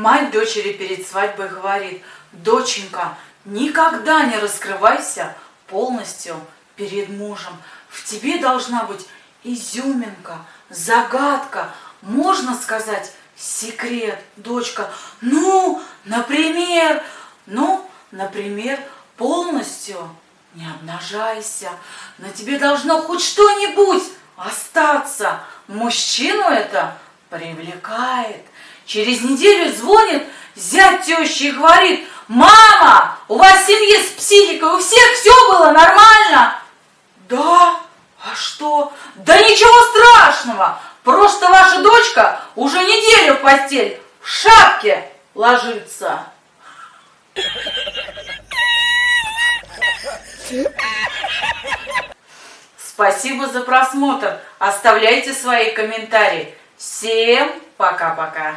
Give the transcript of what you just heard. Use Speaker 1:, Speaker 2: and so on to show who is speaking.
Speaker 1: Мать дочери перед свадьбой говорит, доченька, никогда не раскрывайся полностью перед мужем. В тебе должна быть изюминка, загадка, можно сказать, секрет, дочка. Ну, например, ну, например, полностью не обнажайся. На тебе должно хоть что-нибудь остаться. Мужчину это привлекает. Через неделю звонит зять тещи и говорит, мама, у вас в семье с психикой, у всех все было нормально? Да, а что? Да ничего страшного, просто ваша дочка уже неделю в постель в шапке ложится. Спасибо за просмотр. Оставляйте свои комментарии. Всем пока-пока.